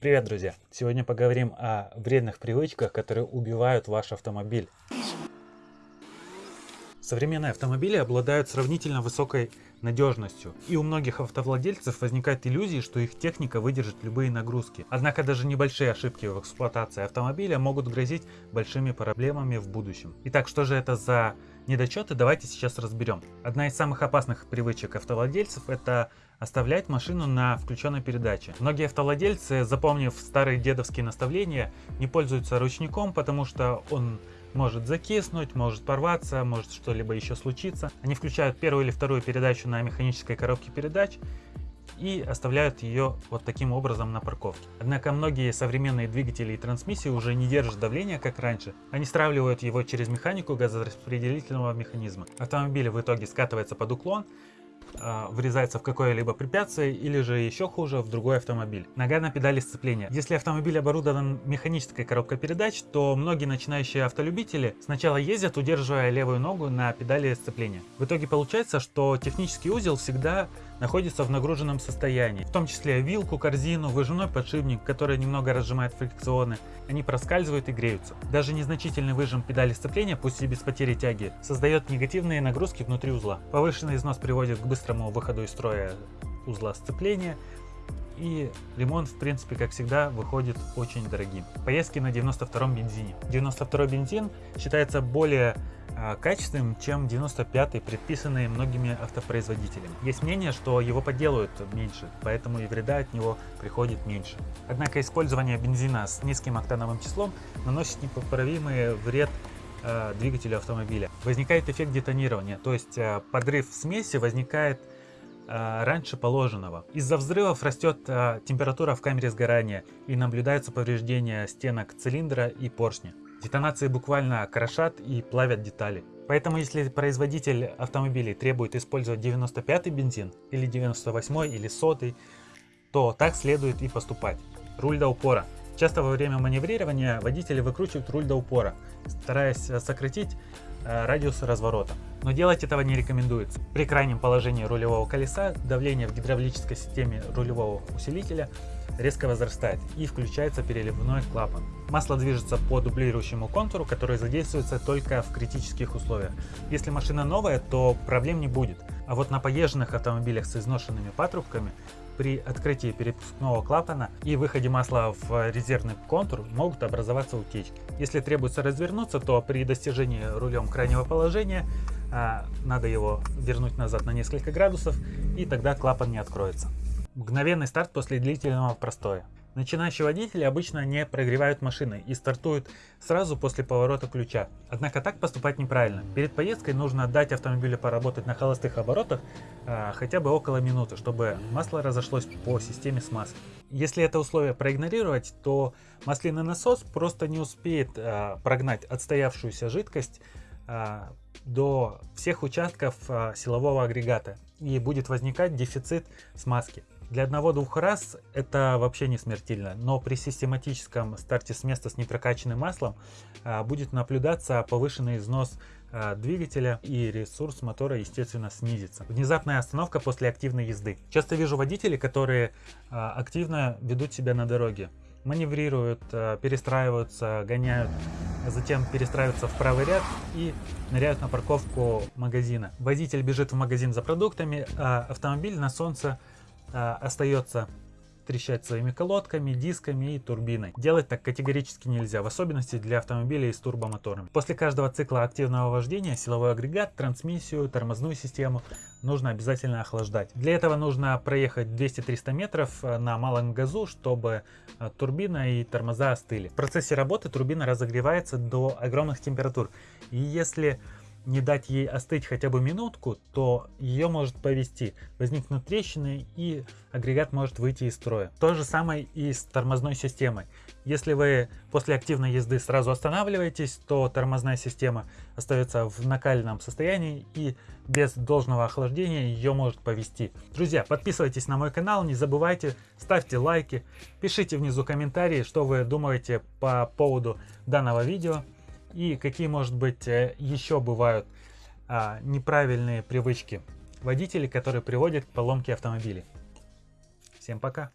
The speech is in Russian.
Привет, друзья! Сегодня поговорим о вредных привычках, которые убивают ваш автомобиль. Современные автомобили обладают сравнительно высокой надежностью, и у многих автовладельцев возникает иллюзия, что их техника выдержит любые нагрузки. Однако даже небольшие ошибки в эксплуатации автомобиля могут грозить большими проблемами в будущем. Итак, что же это за недочеты, давайте сейчас разберем. Одна из самых опасных привычек автовладельцев это оставлять машину на включенной передаче. Многие автовладельцы, запомнив старые дедовские наставления, не пользуются ручником, потому что он может закиснуть, может порваться, может что-либо еще случиться. Они включают первую или вторую передачу на механической коробке передач и оставляют ее вот таким образом на парковке. Однако многие современные двигатели и трансмиссии уже не держат давления, как раньше. Они стравливают его через механику газораспределительного механизма. Автомобиль в итоге скатывается под уклон, врезается в какое-либо препятствие или же еще хуже в другой автомобиль. Нога на педали сцепления. Если автомобиль оборудован механической коробкой передач, то многие начинающие автолюбители сначала ездят, удерживая левую ногу на педали сцепления. В итоге получается, что технический узел всегда находится в нагруженном состоянии, в том числе вилку, корзину, выжимной подшипник, который немного разжимает фрикционы, они проскальзывают и греются. Даже незначительный выжим педали сцепления, пусть и без потери тяги, создает негативные нагрузки внутри узла. Повышенный износ приводит к быстрому выходу из строя узла сцепления, и ремонт, в принципе, как всегда, выходит очень дорогим. Поездки на 92-м бензине. 92-й бензин считается более качественным, чем 95-й, предписанный многими автопроизводителями. Есть мнение, что его подделают меньше, поэтому и вреда от него приходит меньше. Однако использование бензина с низким октановым числом наносит непоправимый вред э, двигателю автомобиля. Возникает эффект детонирования, то есть э, подрыв смеси возникает раньше положенного. Из-за взрывов растет температура в камере сгорания и наблюдаются повреждения стенок цилиндра и поршня. Детонации буквально крошат и плавят детали. Поэтому если производитель автомобилей требует использовать 95 бензин или 98 или 100 то так следует и поступать. Руль до упора. Часто во время маневрирования водители выкручивают руль до упора, стараясь э, сократить Э, радиус разворота. Но делать этого не рекомендуется. При крайнем положении рулевого колеса давление в гидравлической системе рулевого усилителя резко возрастает и включается переливной клапан. Масло движется по дублирующему контуру, который задействуется только в критических условиях. Если машина новая, то проблем не будет. А вот на поезженных автомобилях с изношенными патрубками при открытии перепускного клапана и выходе масла в резервный контур могут образоваться утечки. Если требуется развернуться, то при достижении рулем крайнего положения а, надо его вернуть назад на несколько градусов и тогда клапан не откроется. Мгновенный старт после длительного простоя. Начинающие водители обычно не прогревают машины и стартуют сразу после поворота ключа. Однако так поступать неправильно. Перед поездкой нужно дать автомобилю поработать на холостых оборотах а, хотя бы около минуты, чтобы масло разошлось по системе смазки. Если это условие проигнорировать, то масляный насос просто не успеет а, прогнать отстоявшуюся жидкость а, до всех участков а, силового агрегата и будет возникать дефицит смазки. Для одного-двух раз это вообще не смертельно, но при систематическом старте с места с непрокачанным маслом а, будет наблюдаться повышенный износ а, двигателя и ресурс мотора естественно снизится. Внезапная остановка после активной езды. Часто вижу водителей, которые а, активно ведут себя на дороге маневрируют, перестраиваются, гоняют, затем перестраиваются в правый ряд и ныряют на парковку магазина. Водитель бежит в магазин за продуктами, а автомобиль на солнце остается трещать своими колодками, дисками и турбиной. Делать так категорически нельзя, в особенности для автомобилей с турбомоторами. После каждого цикла активного вождения силовой агрегат, трансмиссию, тормозную систему нужно обязательно охлаждать. Для этого нужно проехать 200-300 метров э, на малом газу, чтобы э, турбина и тормоза остыли. В процессе работы турбина разогревается до огромных температур. И если не дать ей остыть хотя бы минутку, то ее может повести, возникнут трещины и агрегат может выйти из строя. То же самое и с тормозной системой. Если вы после активной езды сразу останавливаетесь, то тормозная система остается в накаленном состоянии и без должного охлаждения ее может повести. Друзья, подписывайтесь на мой канал, не забывайте, ставьте лайки, пишите внизу комментарии, что вы думаете по поводу данного видео и какие, может быть, э, еще бывают а, неправильные привычки водителей, которые приводят к поломке автомобилей. Всем пока!